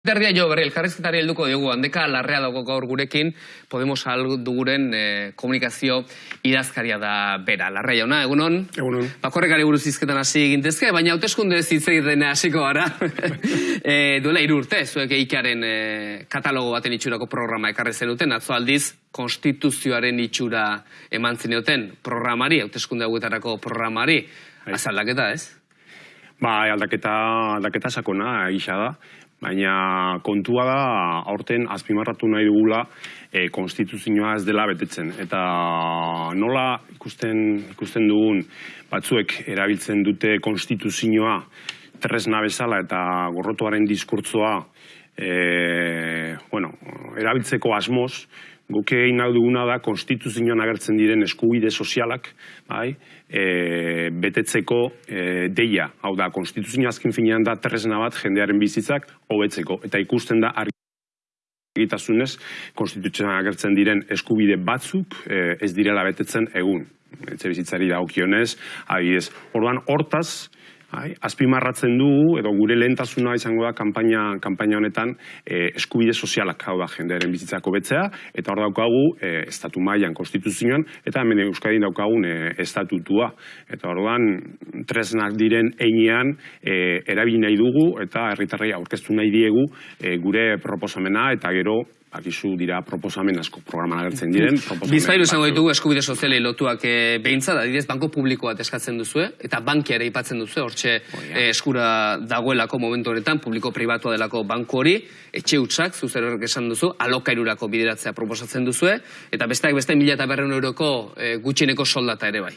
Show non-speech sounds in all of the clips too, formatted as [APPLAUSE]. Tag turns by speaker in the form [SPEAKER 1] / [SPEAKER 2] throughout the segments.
[SPEAKER 1] Terdia jo, berri, elkarrizketari helduko dugu, handeka larrea dago gaur gurekin, Podemos duguren e, komunikazio idazkaria da bera. Larrea jauna, egunon?
[SPEAKER 2] Egunon.
[SPEAKER 1] Bakorrekari buruz izketan hasi egintezke, baina hauteskunde zitzegiten hasiko gara. [LAUGHS] e, duela irurte, zuek eikaren e, katalogo baten itxurako programa ekarri zenuten, atzo aldiz, konstituzioaren itxura eman zenioten programari, hauteskunde hauetarako programari, bai. azaldaketa, ez?
[SPEAKER 2] Ba, aldaketa, aldaketa sakona, isa da baina kontua da aurten azpimarratu nahi dugula e, konstituzioa ez dela betetzen. Eta nola ikusten, ikusten dugun batzuek erabiltzen dute konstituzioa tresna bezala eta gorrotuaren diskurtzoa e, bueno, erabiltzeko asmoz, guke egin duguna da konstituzioan agertzen diren eskubide sozialak, bai, e, betetzeko e, deia. Hau da, konstituzio azken finean da tresna bat jendearen bizitzak hobetzeko. Eta ikusten da argitasunez konstituzioan agertzen diren eskubide batzuk e, ez direla betetzen egun. Etxe bizitzari da okionez, adibidez. Orduan, hortaz, Hai, azpimarratzen dugu, edo gure lehentasuna izango da kanpaina, kanpaina honetan e, eskubide sozialak hau da jendearen bizitzako betzea, eta hor daukagu e, estatu mailan konstituzioan, eta hemen Euskadi daukagun e, estatutua. Eta orduan tresnak diren einean e, erabili nahi dugu, eta herritarrei aurkeztu nahi diegu e, gure proposamena, eta gero akizu dira proposamen asko programan agertzen diren.
[SPEAKER 1] Bizpailu esango ditugu eskubide sozialei lotuak e, eh, behintza, da didez, banko publiko bat eskatzen duzue, eta bankiare ipatzen duzu, hortxe oh, eskura dagoelako momentu honetan, publiko-pribatua delako banku hori, etxe utxak, zuzer esan duzu, alokairurako bideratzea proposatzen duzue, eta besteak beste mila eta berreun euroko e, gutxineko soldata ere bai.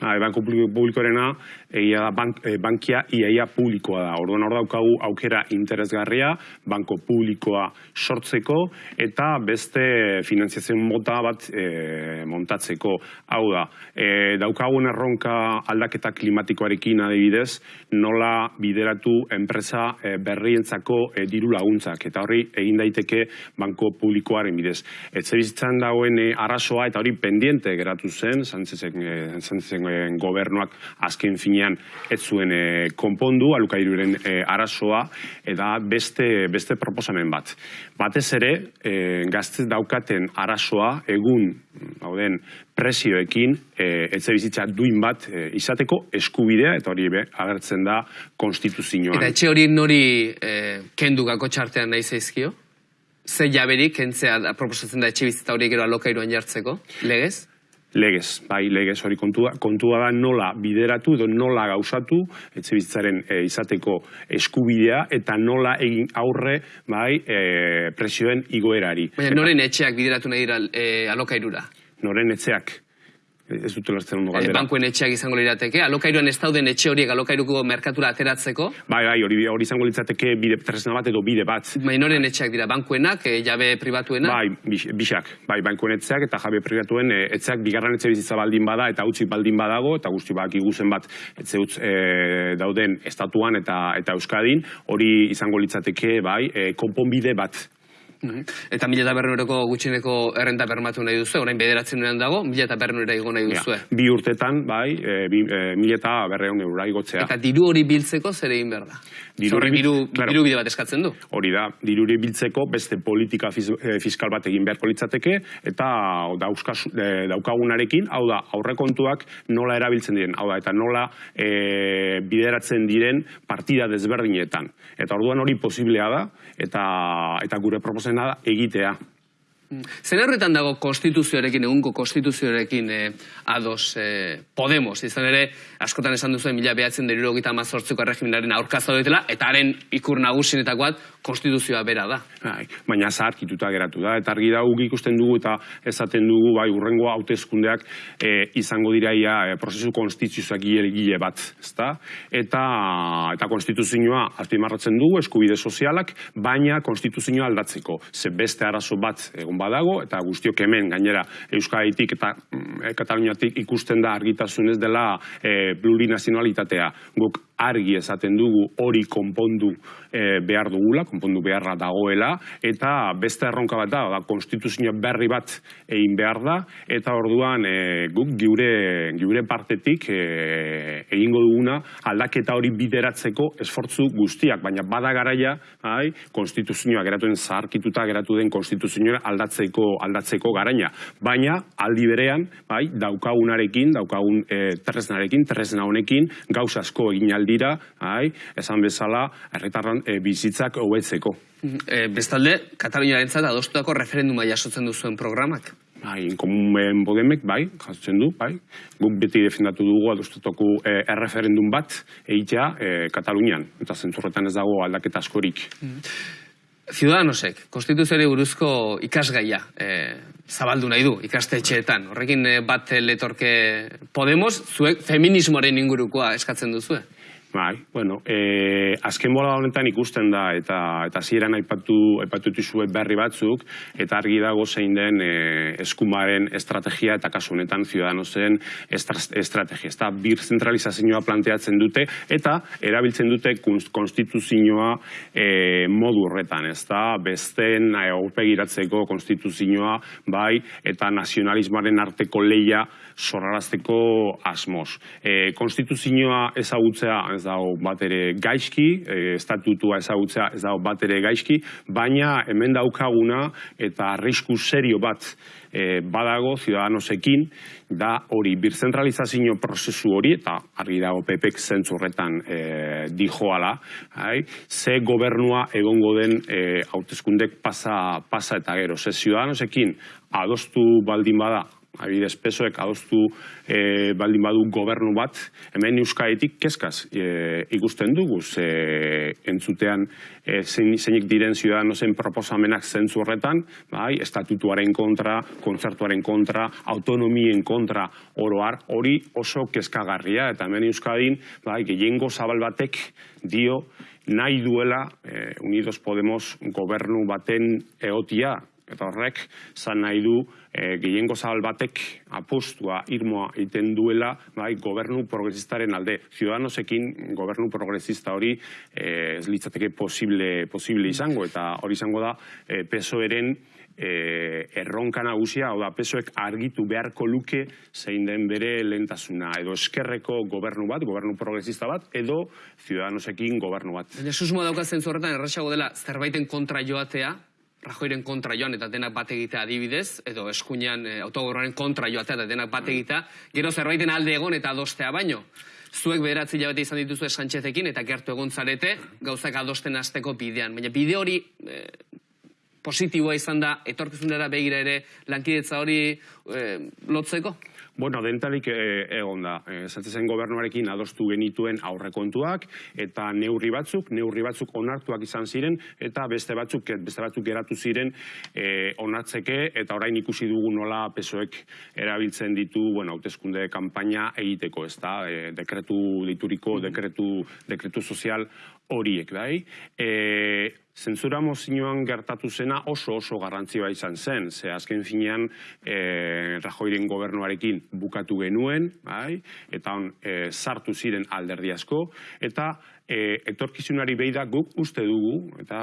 [SPEAKER 2] Ba, banko publikorena, egia da bank, e, bankia iaia publikoa da. Orduan hor daukagu aukera interesgarria, banko publikoa sortzeko, eta beste finanziazioen mota bat e, montatzeko. Hau da, e, daukagun erronka aldaketa klimatikoarekin adibidez, nola bideratu enpresa e, berrientzako e, diru laguntzak, eta hori egin daiteke banko publikoaren bidez. Etxe bizitzan dagoen e, arazoa, eta hori pendiente geratu zen, zantzezen, e, gobernuak azken finean ez zuen e, konpondu alukairuren e, arazoa eta beste, beste proposamen bat. Batez ere, e, gazte daukaten arazoa egun hauden presioekin e, etxe bizitza duin bat e, izateko eskubidea eta hori be, agertzen da konstituzioan.
[SPEAKER 1] Eta etxe hori nori e, kendu gako txartean nahi zaizkio? Ze jaberik, kentzea proposatzen da etxe bizitza hori gero alokairuan jartzeko, legez?
[SPEAKER 2] Legez, bai, legez hori kontua, kontua da nola bideratu edo nola gauzatu etxe bizitzaren e, izateko eskubidea eta nola egin aurre bai, e, presioen igoerari.
[SPEAKER 1] Baina noren etxeak bideratu nahi dira e, alokairura?
[SPEAKER 2] Noren etxeak ez dut ulertzen ondo galdera.
[SPEAKER 1] E, bankuen etxeak izango lirateke, alokairuan ez dauden etxe horiek alokairuko merkatura ateratzeko?
[SPEAKER 2] Bai, bai, hori, hori izango litzateke bide tresna bat edo bide bat.
[SPEAKER 1] Bai, noren etxeak dira, bankuenak, e, jabe pribatuena?
[SPEAKER 2] Bai, bixak, bai, bankuen etxeak eta jabe pribatuen e, etxeak bigarren etxe bizitza baldin bada eta utzi baldin badago, eta guzti bak iguzen bat etxe utz e, dauden estatuan eta eta euskadin, hori izango litzateke, bai, e, konponbide bat
[SPEAKER 1] Mhm. Eta mila eta berreuneko gutxineko errenta bermatu nahi duzu, orain bederatzen nuean dago, mila eta berreunera igo nahi duzu.
[SPEAKER 2] bi urtetan, bai, e, bi, e, mila eta berreun eura igotzea.
[SPEAKER 1] Eta diru hori biltzeko zer egin behar da? Diru, diru, claro, diru bide bat eskatzen du?
[SPEAKER 2] Hori da, diru hori biltzeko beste politika e, fiskal bat egin beharko litzateke, eta dauzkaz, e, daukagunarekin, hau da, aurrekontuak nola erabiltzen diren, hau da, eta nola e, bideratzen diren partida desberdinetan. Eta orduan hori posiblea da, eta, eta gure proposen zena egitea.
[SPEAKER 1] Zer horretan dago konstituzioarekin, egunko konstituzioarekin eh, ados eh, Podemos, izan ere, askotan esan duzu, mila behatzen deriro gita mazortziko erregimenaren aurkazo eta haren ikur nagusinetakoat konstituzioa bera da.
[SPEAKER 2] Bai, baina zaharkituta geratu da, eta argi da guk ikusten dugu eta esaten dugu, bai, urrengo hautezkundeak eh, izango diraia e, prozesu konstituzioak gile bat, ezta? Eta, eta konstituzioa azpimarratzen dugu, eskubide sozialak, baina konstituzioa aldatzeko, ze beste arazo bat egon badago, eta guztiok hemen gainera Euskaditik eta mm, Kataluniatik ikusten da argitasunez dela e, plurinazionalitatea. Guk argi esaten dugu hori konpondu e, behar dugula, konpondu beharra dagoela, eta beste erronka bat da, da konstituzio berri bat egin behar da, eta orduan e, guk giure, giure partetik e, egingo duguna aldaketa hori bideratzeko esfortzu guztiak, baina bada garaia, bai, konstituzioa geratuen zaharkituta geratu den konstituzioa aldatzeko aldatzeko garaina. Baina aldi berean, bai, daukagunarekin, daukagun e, tresnarekin, tresna honekin, gauz asko egin aldira, bai, esan bezala, erretarran e, bizitzak hobetzeko.
[SPEAKER 1] E, bestalde, Kataluniaren zat adostutako referenduma jasotzen duzuen programak.
[SPEAKER 2] Bai, komunen bodemek, bai, jasotzen du, bai. Guk beti defendatu dugu adostutako e, erreferendum bat egitea e, Katalunian. Eta zentzurretan ez dago aldaketa askorik.
[SPEAKER 1] Ciudadanosek, konstituzioari buruzko ikasgaia e, zabaldu nahi du, ikastetxeetan. Horrekin bat letorke Podemos, zuek feminismoaren ingurukoa eskatzen duzue.
[SPEAKER 2] Bai, bueno, e, azken bola honetan ikusten da, eta eta zieran aipatu, aipatu dituzue berri batzuk, eta argi dago zein den e, eskumaren estrategia eta kasu honetan ciudadanosen estra, estrategia. Bir zentralizazioa planteatzen dute, eta erabiltzen dute konstituzioa e, modu horretan, ez da, besten aurpegiratzeko konstituzioa, bai, eta nazionalismoaren arteko leia sorrarazteko asmoz. E, konstituzioa ezagutzea ez dago bat ere gaizki, e, estatutua ezagutzea ez dago bat ere gaizki, baina hemen daukaguna eta arrisku serio bat e, badago ciudadanosekin da hori birzentralizazio prozesu hori eta argi dago pepek zentzurretan e, dijoala, hai? ze gobernua egongo den e, hauteskundek pasa, pasa eta gero. Ze ciudadanosekin adostu baldin bada adibidez pesoek adostu e, baldin badu gobernu bat, hemen euskaetik kezkaz e, ikusten dugu, ze entzutean e, zeinik diren ziudadanozen proposamenak zentzu horretan, bai, estatutuaren kontra, kontzertuaren kontra, autonomien kontra oroar, hori oso kezkagarria, eta hemen euskadin, bai, gehiengo zabal batek dio, nahi duela e, Unidos Podemos gobernu baten eotia, eta horrek zan nahi du e, gehiengo zabal batek apostua irmoa egiten duela bai, gobernu progresistaren alde. Ciudadanosekin gobernu progresista hori e, ez litzateke posible, posible izango eta hori izango da e, pesoeren e, erronka nagusia, hau da, pesoek argitu beharko luke zein den bere lentasuna, edo eskerreko gobernu bat, gobernu progresista bat, edo ciudadanosekin gobernu bat.
[SPEAKER 1] Baina susmoa daukazen zorretan, erraxago dela, zerbaiten kontra joatea, Rajoiren kontra joan eta denak bat egitea adibidez, edo eskuinean e, kontra joatea eta denak bat egitea, gero zerbaiten alde egon eta adostea baino. Zuek beratzi jabete izan dituzu esantxetekin eta gertu egon zarete gauzak adosten hasteko bidean. Baina bide hori e, positiboa izan da, etorkizunera begira ere lankidetza hori e, lotzeko?
[SPEAKER 2] Bueno, dentalik e, egon da. E, zen gobernuarekin adostu genituen aurrekontuak eta neurri batzuk, neurri batzuk onartuak izan ziren eta beste batzuk beste batzuk geratu ziren e, onartzeke eta orain ikusi dugu nola pesoek erabiltzen ditu, bueno, hauteskunde kanpaina egiteko, ezta? E, dekretu dituriko, dekretu dekretu sozial horiek, bai? E, zentzura mozinoan gertatu zena oso oso garrantzioa izan zen, ze azken finean e, Rajoiren gobernuarekin bukatu genuen, bai? eta on, e, sartu ziren alderdi asko, eta e, etorkizunari beida guk uste dugu, eta,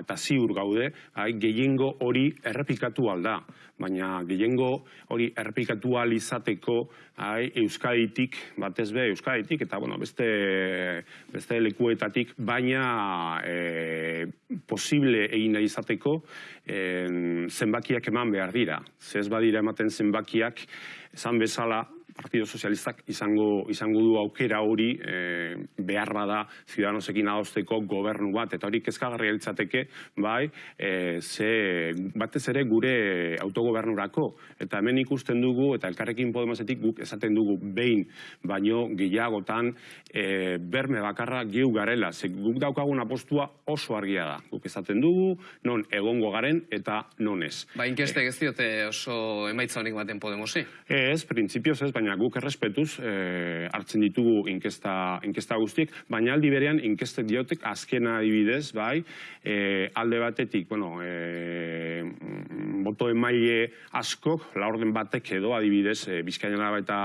[SPEAKER 2] eta ziur gaude, bai, gehiengo hori errepikatu alda. Baina gehiengo hori errepikatu izateko bai, Euskaditik, batez be, Euskaditik, eta bueno, beste, beste lekuetatik, baina e, posible egin nahi izateko e, zenbakiak eman behar dira. Zez badira ematen zenbakiak, esan bezala, Partido Sozialistak izango, izango du aukera hori e, behar bada Ciudadanosekin adosteko gobernu bat, eta hori kezkagarria litzateke, bai, e, ze batez ere gure autogobernurako. Eta hemen ikusten dugu, eta elkarrekin Podemosetik guk esaten dugu behin, baino gehiagotan e, berme bakarra geu garela. Ze guk daukagun apostua oso argia da. Guk esaten dugu, non egongo garen eta non ez.
[SPEAKER 1] Ba, inkestek ez diote oso emaitza honik baten Podemosi?
[SPEAKER 2] Ez, printzipioz ez, baina baina guk errespetuz e, hartzen ditugu inkesta, inkesta guztiek, baina aldi berean inkestek diotek azkena adibidez, bai, e, alde batetik, bueno, e, boto emaile askok, laurden batek edo adibidez, e, Bizkaian eta,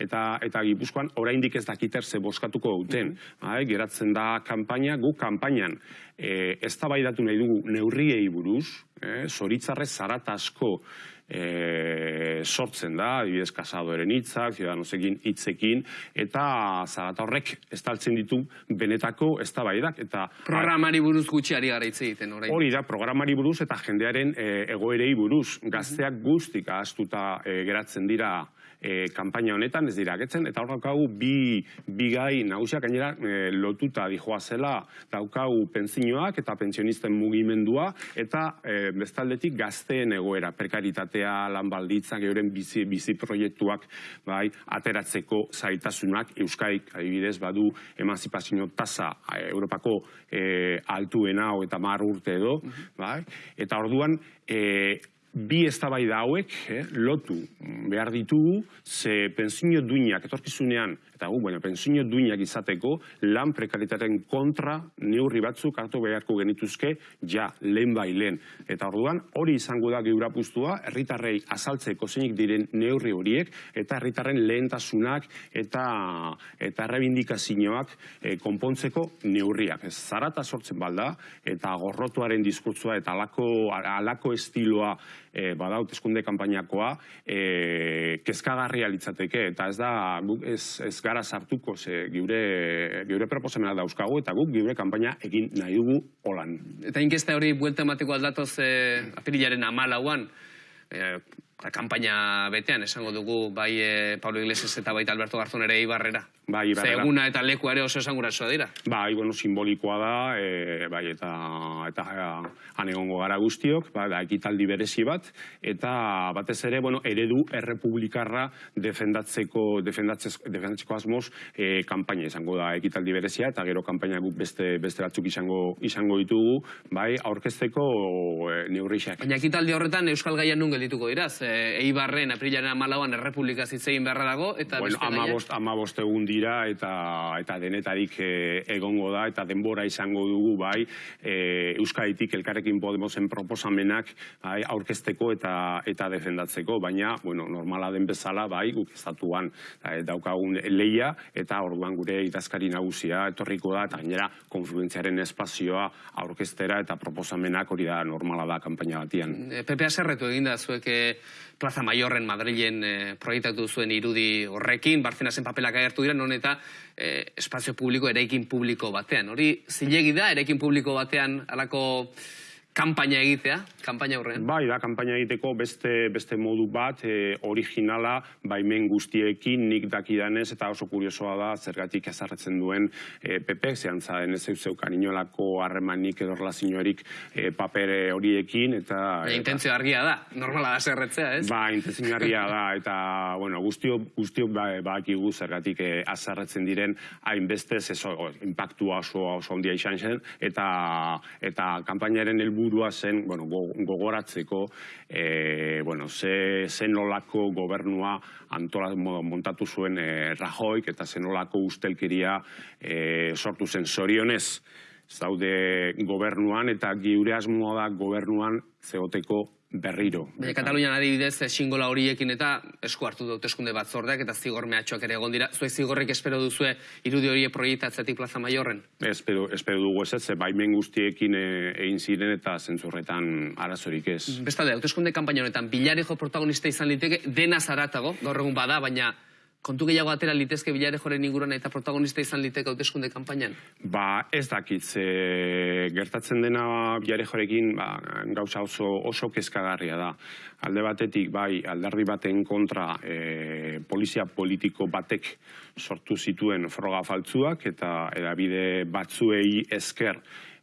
[SPEAKER 2] eta, eta Gipuzkoan, oraindik ez dakiter ze boskatuko duten. bai, geratzen da kanpaina, guk kanpainan e, ez nahi dugu neurriei buruz, e, zoritzarrez zarat asko e, sortzen da, adibidez kasadoren hitzak, ziudadanosekin hitzekin, eta zarata horrek estaltzen ditu benetako eztabaidak eta
[SPEAKER 1] programari buruz gutxiari gara hitz egiten orain.
[SPEAKER 2] Hori da, programari buruz eta jendearen e, egoerei buruz. Gazteak guztik ahaztuta e, geratzen dira e, kanpaina honetan ez dira getzen, eta hor daukagu bi, bi gai nagusiak gainera e, lotuta dijoa zela. Daukagu pentsinoak eta pentsionisten mugimendua eta e, bestaldetik gazteen egoera, prekaritatea, lan balditzak, euren bizi, bizi proiektuak bai, ateratzeko zaitasunak Euskaik adibidez badu emanzipazio tasa Europako e, altuena eta mar urte edo, bai? eta orduan e, bi eztabaida hauek eh, lotu behar ditugu ze pentsio duinak etorkizunean eta gu baina pentsio duinak izateko lan prekaritaren kontra neurri batzuk hartu beharko genituzke ja lehen bai lehen. Eta orduan hori izango da geura puztua herritarrei azaltzeko zeinik diren neurri horiek eta herritarren lehentasunak eta eta errebindikazioak eh, konpontzeko neurriak. Ez zarata sortzen balda eta gorrotuaren diskurtsoa eta alako, alako estiloa e, badaut eskunde kanpainakoa e, kezkagarria litzateke eta ez da guk ez, ez gara sartuko ze geure geure proposamena dauzkagu eta guk geure kanpaina egin nahi dugu holan.
[SPEAKER 1] Eta inkesta hori buelta emateko aldatoz e, apirilaren 14 e, kanpaina betean esango dugu bai e, Pablo Iglesias eta baita Alberto Garzón ere Ibarrera.
[SPEAKER 2] Bai,
[SPEAKER 1] Zeguna eta leku ere oso esanguratsua dira.
[SPEAKER 2] Bai, bueno, simbolikoa da, e, bai, eta eta han egongo gara guztiok, bai, da ekitaldi berezi bat eta batez ere, bueno, eredu errepublikarra defendatzeko defendatzeko defendatzeko asmoz e, kanpaina izango da ekitaldi berezia eta gero kanpaina guk beste beste batzuk izango izango ditugu, bai, aurkezteko e, neurrixak.
[SPEAKER 1] Baina ekitaldi horretan Euskal Gaia nun geldituko dira? Ze Eibarren aprilaren 14an errepublika zitzegin beharra dago eta
[SPEAKER 2] bueno,
[SPEAKER 1] beste
[SPEAKER 2] 15 15 egun dira eta eta denetarik e, egongo da eta denbora izango dugu bai e, Euskaditik elkarrekin Podemosen proposamenak bai, aurkezteko eta eta defendatzeko baina bueno normala den bezala bai guk estatuan e, daukagun leia eta orduan gure idazkari nagusia etorriko da eta gainera konfluentziaren espazioa aurkeztera eta proposamenak hori da normala da kanpaina batian.
[SPEAKER 1] PP haserretu eginda zuek Plaza Mayorren Madrilen e, proiektatu zuen irudi horrekin, Barcenasen papelak agertu dira, non eta e, espazio publiko, eraikin publiko batean. Hori zilegi da, eraikin publiko batean alako kanpaina egitea, kanpaina horrean?
[SPEAKER 2] Bai, da, kanpaina egiteko beste, beste modu bat, e, originala, baimen guztiekin, nik dakidanez, eta oso kuriosoa da, zergatik ezarretzen duen e, PP, zehan zaden ez zeukan inolako harremanik edo relazioarik e, papere horiekin, eta...
[SPEAKER 1] E, intentzio argia da, normala da zerretzea, ez?
[SPEAKER 2] Ba, intentzio argia da, [LAUGHS] eta, bueno, guztio, guztio ba, ba zergatik e, azarretzen diren, hainbeste, zezo, impactua oso, oso ondia izan zen, eta, eta kanpainaren helburu helburua zen, bueno, gogoratzeko, e, bueno, ze, zen olako gobernua antola montatu zuen e, Rajoik eta zen olako ustelkeria e, sortu zen. Zorionez zaude gobernuan eta giure asmoa da gobernuan zeoteko berriro.
[SPEAKER 1] Baina Katalunian adibidez, singola horiekin eta esku hartu dut eskunde batzordeak eta zigor mehatxoak ere egon dira. Zuek zigorrek espero duzue irudi horiek proiektatzetik plaza maiorren?
[SPEAKER 2] Espero, espero dugu ez ez, baimen guztiekin e, egin ziren eta zentzurretan arazorik ez.
[SPEAKER 1] Bestalde, hauteskunde kanpaina honetan, bilarejo protagonista izan liteke, dena zaratago, gaur egun bada, baina kontu gehiago atera litezke bilare joren inguruan eta protagonista izan liteke hauteskunde kanpainan?
[SPEAKER 2] Ba, ez dakit, ze, gertatzen dena bilare jorekin ba, gauza oso, oso kezkagarria da. Alde batetik, bai, aldarri baten kontra e, polizia politiko batek sortu zituen froga faltzuak eta edabide batzuei esker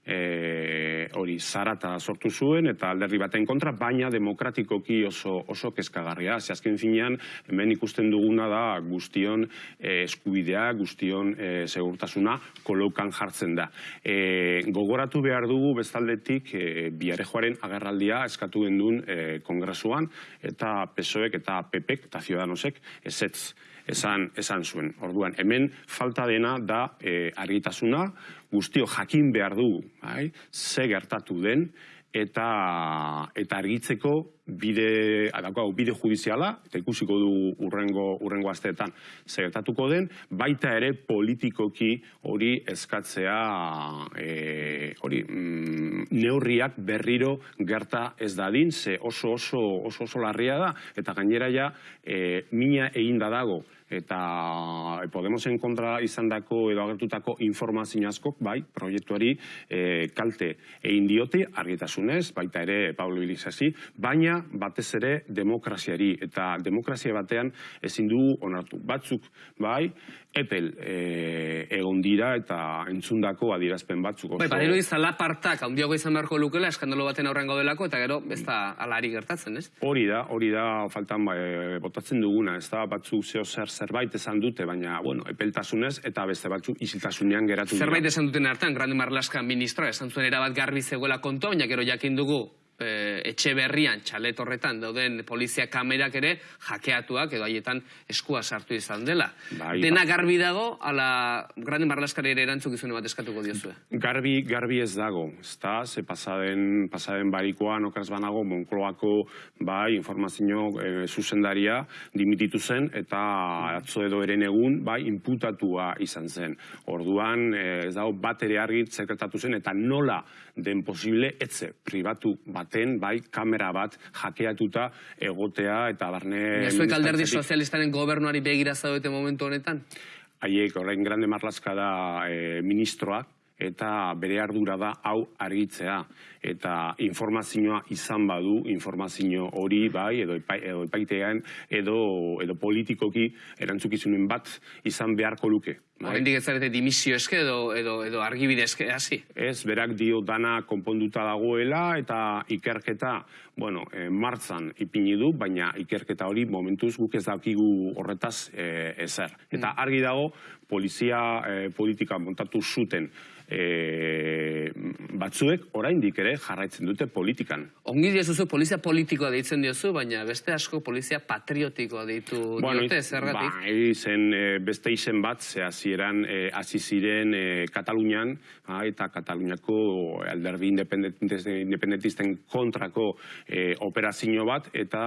[SPEAKER 2] e, hori zarata sortu zuen eta alderdi baten kontra, baina demokratikoki oso, oso kezkagarria. Ze azken finean, hemen ikusten duguna da guztion e, eskubidea, guztion e, segurtasuna kolokan jartzen da. E, gogoratu behar dugu bestaldetik e, biarejoaren agerraldia eskatu gendun e, kongresuan eta PSOek eta PPek eta Ciudadanosek ezetz esan, esan zuen. Orduan, hemen falta dena da e, argitasuna, guztio jakin behar du, bai? ze gertatu den, eta eta argitzeko bide adako bide judiziala eta ikusiko du urrengo urrengo asteetan segertatuko den baita ere politikoki hori eskatzea e, hori mm, neurriak berriro gerta ez dadin ze oso oso oso oso larria da eta gainera ja e, mina eginda dago eta e, Podemosen kontra izandako edo agertutako informazio askok, bai, proiektuari e, kalte egin diote, argitasunez, baita ere Pablo Ilisasi, baina batez ere demokraziari, eta demokrazia batean ezin du onartu. Batzuk, bai, epel e, egon dira eta entzundako adirazpen batzuk.
[SPEAKER 1] Bai, badiru izala partak, handiago izan beharko lukela, eskandalo baten aurrengo delako, eta gero, ez da alari gertatzen, ez?
[SPEAKER 2] Hori da, hori da, faltan e, botatzen duguna, ez da, batzuk zeo zer zerbait esan dute, baina, bueno, epeltasunez, eta beste batzuk isiltasunean geratu.
[SPEAKER 1] Zerbait esan duten hartan, Grande Marlaska ministra, esan zuen erabat garbi zegoela konto, baina gero jakin dugu, e, etxe berrian, txalet horretan, dauden polizia kamerak ere jakeatuak edo haietan eskua sartu izan dela. Bai, Dena bai. garbi dago, ala grande marlaskari ere erantzukizune bat eskatuko diozue?
[SPEAKER 2] Garbi, garbi ez dago, ez da, ze pasaden, pasaden barikoan okaz banago, Monkloako bai, informazio e, zuzendaria dimititu zen, eta atzo edo eren egun, bai, imputatua izan zen. Orduan, e, ez dago, bat ere argi sekretatu zen, eta nola den posible, etze, pribatu bat baten, bai, kamera bat jakeatuta egotea eta barne...
[SPEAKER 1] Ezuek alderdi sozialistaren gobernuari begira zaudete momentu honetan?
[SPEAKER 2] Haiek, orain grande marlaska da e, ministroak, eta bere ardura da hau argitzea eta informazioa izan badu informazio hori bai edo edo epaitean edo edo politikoki erantzukizunen bat izan beharko luke
[SPEAKER 1] bai. Oraindik ez zarete dimisio eske edo edo edo argibide eske hasi?
[SPEAKER 2] Ez berak dio dana konponduta dagoela eta ikerketa bueno e, martzan ipini du baina ikerketa hori momentuz guk ez dakigu horretaz e, ezer. Eta mm. argi dago polizia e, politika montatu zuten e, batzuek oraindik ere jarraitzen dute politikan.
[SPEAKER 1] Ongi diozu polizia politikoa deitzen diozu, baina beste asko polizia patriotikoa deitu bueno, diote, zergatik?
[SPEAKER 2] Bai, zen e, beste izen bat, ze hasieran e, hasi ziren e, Katalunian, ba, eta Kataluniako alderdi independentisten kontrako e, operazio bat, eta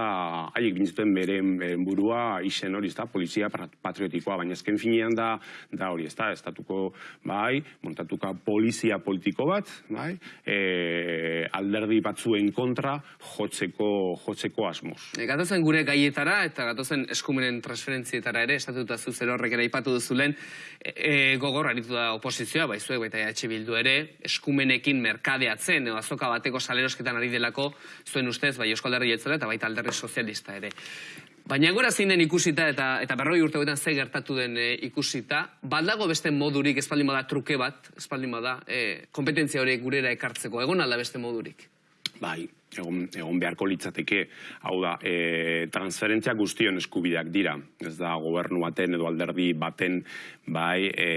[SPEAKER 2] haiek bintzuten beren, burua izen hori, ezta, polizia patriotikoa, baina ezken finean da, da hori, ezta, estatuko, bai, montatuka polizia politiko bat, bai? E, alderdi batzuen kontra jotzeko, jotzeko asmoz.
[SPEAKER 1] E, gatozen gure gaietara eta gatozen eskumenen transferentzietara ere, estatuta zuzer horrek ere ipatu duzulen, e, e, gogor aritu da oposizioa, baizuek baita EH Bildu ere, eskumenekin merkadeatzen, edo azoka bateko salerosketan ari delako, zuen ustez, bai Euskal Herri eta baita alderri sozialista ere. Baina gora zein den ikusita eta eta berroi urte hoetan ze gertatu den e, ikusita, baldago beste modurik espaldin bada truke bat, espaldin bada, e, kompetentzia horiek gurera ekartzeko, egon alda beste modurik?
[SPEAKER 2] Bai, egon, egon beharko litzateke, hau da, e, transferentzia guztion eskubideak dira, ez da gobernu baten edo alderdi baten bai e,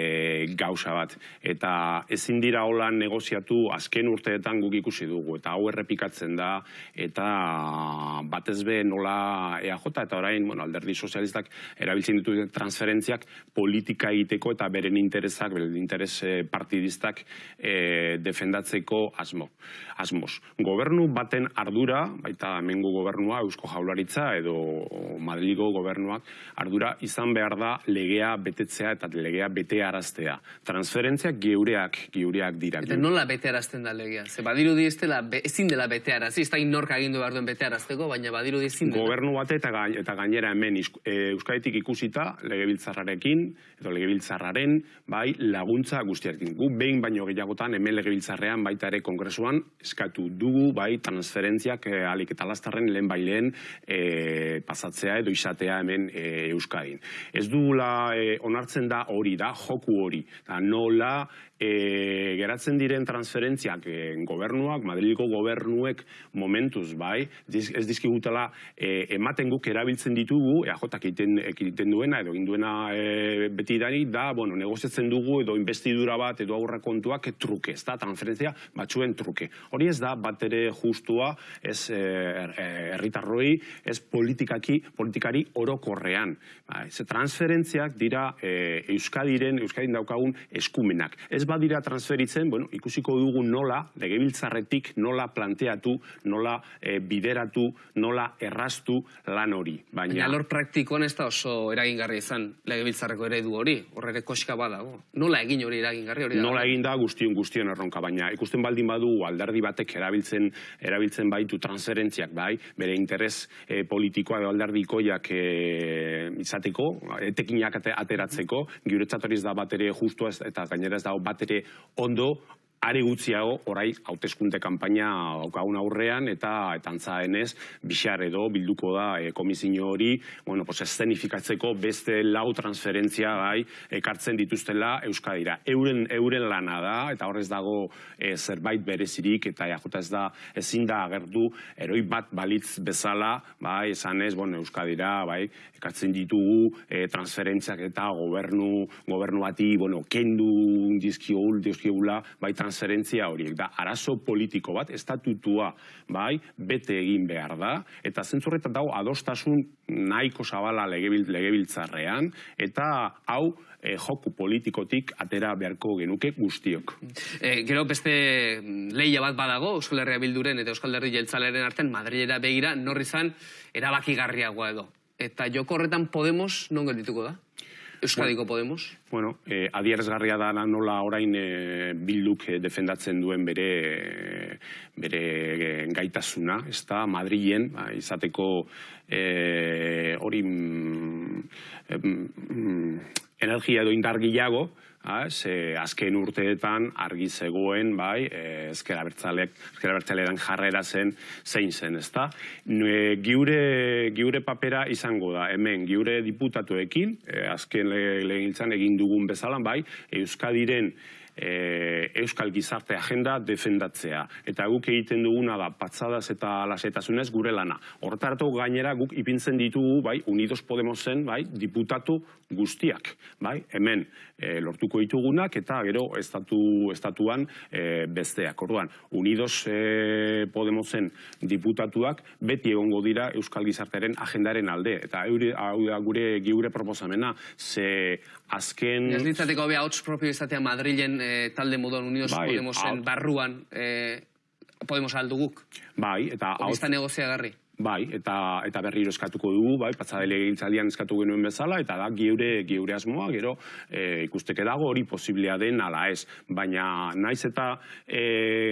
[SPEAKER 2] gauza bat. Eta ezin dira hola negoziatu azken urteetan guk ikusi dugu, eta hau errepikatzen da, eta batez be nola EAJ, eta orain bueno, alderdi sozialistak erabiltzen ditu transferentziak politika egiteko eta beren interesak, beren interes e, partidistak e, defendatzeko asmo. asmoz. Gobernu baten ardura, baita hemengo gobernua, Eusko Jaularitza edo Madrigo gobernuak, ardura izan behar da legea betetzea eta legea bete araztea. Transferentziak geureak, geureak dira.
[SPEAKER 1] Eta nola bete arazten da legea? Ze badiru di ezin dela bete arazi, ez da inorka agindu behar duen bete arazteko, baina badiru di ezin
[SPEAKER 2] dela. Gobernu bate eta, eta gainera hemen e, Euskaditik ikusita legebiltzarrarekin, edo legebiltzarraren, bai, laguntza guztiarekin. Gu behin baino gehiagotan hemen legebiltzarrean baita ere kongresuan eskatu dugu, bai, trans transferentziak e, alik eta lastarren lehen bailen e, pasatzea edo izatea hemen e, Euskadin. Ez dugula e, onartzen da hori da, joku hori. Da, nola e, geratzen diren transferentziak e, gobernuak, Madriliko gobernuek momentuz, bai, ez dizkigutela e, ematen guk erabiltzen ditugu, eajotak egiten, egiten duena, edo induena e, beti dani, da, bueno, negoziatzen dugu, edo investidura bat, edo aurra kontuak truke, ez da, transferentzia batzuen truke. Hori ez da, bat ere justua helburua ez eh, eh, herritarroi, ez politikaki, politikari orokorrean. Bai, ze transferentziak dira eh, Euskadiren, Euskadin daukagun eskumenak. Ez badira transferitzen, bueno, ikusiko dugu nola, legebiltzarretik nola planteatu, nola eh, bideratu, nola erraztu lan hori.
[SPEAKER 1] Baina
[SPEAKER 2] Baina,
[SPEAKER 1] alor praktikoan ez da oso eragingarria izan legebiltzarreko eredu hori, horre ere koska badago. Nola egin hori eragingarri hori da?
[SPEAKER 2] Nola egin da guztion guztion erronka, baina ikusten baldin badu alderdi batek erabiltzen erabiltzen baitu transferentziak bai, bere interes eh, politikoa edo alderdikoiak eh, izateko, etekinak ate- ateratzeko, guretzat hori ez da bat ere justua eta gainera ez dago bat ere ondo are gutxiago orai hauteskunde kanpaina daukagun aurrean eta eta antza denez bixar edo bilduko da e, komisio hori, bueno, pues eszenifikatzeko beste lau transferentzia gai ekartzen dituztela Euskadira. Euren euren lana da eta horrez dago e, zerbait berezirik eta ja ez da ezin da agertu eroi bat balitz bezala, bai, esanez, bueno, Euskadira, bai, ekartzen ditugu e, transferentziak eta gobernu gobernu bati, bueno, kendu dizkiogul, dizkiogula, bai transferentzia horiek da arazo politiko bat estatutua bai bete egin behar da eta zentzu horretan dago adostasun nahiko zabala legebil, legebiltzarrean eta hau eh, joku politikotik atera beharko genuke guztiok.
[SPEAKER 1] E, gero beste mm, leia bat badago, Euskal Herria Bilduren eta Euskal Herri Jeltzaleren artean Madrilera begira norri izan erabakigarriagoa edo. Eta joko horretan Podemos non geldituko da? Euskadiko Podemos?
[SPEAKER 2] Bueno, eh, adierazgarria da nola orain eh, bilduk eh, defendatzen duen bere bere eh, gaitasuna, ez da, Madrilen, ba, izateko eh, hori mm, mm, energia edo indar gehiago, ah, ze azken urteetan argi zegoen, bai, eh, ezker abertzaleak, ezker abertzalean jarrera zen zein zen, ezta? Nue, giure, giure papera izango da, hemen, giure diputatuekin, eh, azken le- legegintzan egin dugun bezala, bai, Euskadiren eh, Euskal Gizarte Agenda defendatzea. Eta guk egiten duguna da patzadaz eta lasetasunez gure lana. Horretaratu gainera guk ipintzen ditugu, bai, Unidos Podemosen, bai, diputatu guztiak, bai, hemen eh, lortuko ditugunak eta gero estatu estatuan eh, besteak. Orduan, Unidos eh, Podemosen diputatuak beti egongo dira Euskal Gizartearen agendaren alde eta eure, hau da gure giure proposamena ze azken
[SPEAKER 1] Ez litzateko hobea hots propio izatea Madrilen eh, talde moduan Unidos
[SPEAKER 2] Bai,
[SPEAKER 1] Podemosen barruan eh, Podemos alduguk.
[SPEAKER 2] bai eta hau-
[SPEAKER 1] negoziagarri.
[SPEAKER 2] Bai, eta eta berriro eskatuko dugu, bai, patzadele egintzaldian eskatu genuen bezala, eta da geure, geure asmoa, gero e, ikusteke dago hori posiblea den ala ez. Baina naiz eta e,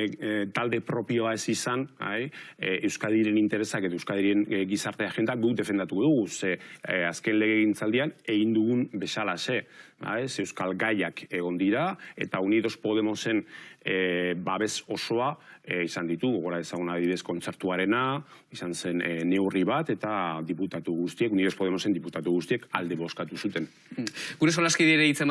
[SPEAKER 2] e, talde propioa ez izan, bai, e, Euskadiren interesak eta Euskadiren e, gizarte agenda guk defendatuko dugu, ze e, azken lege egintzaldian egin dugun bezala ze. Ze Euskal Gaiak egon dira, eta Unidos Podemosen e, babes osoa e, izan ditugu, gora ezagun adibidez kontzertuarena, izan zen e, neurri bat, eta diputatu guztiek, Unidos Podemosen diputatu guztiek alde boskatu zuten.
[SPEAKER 1] Gure solaskidire hitz ematen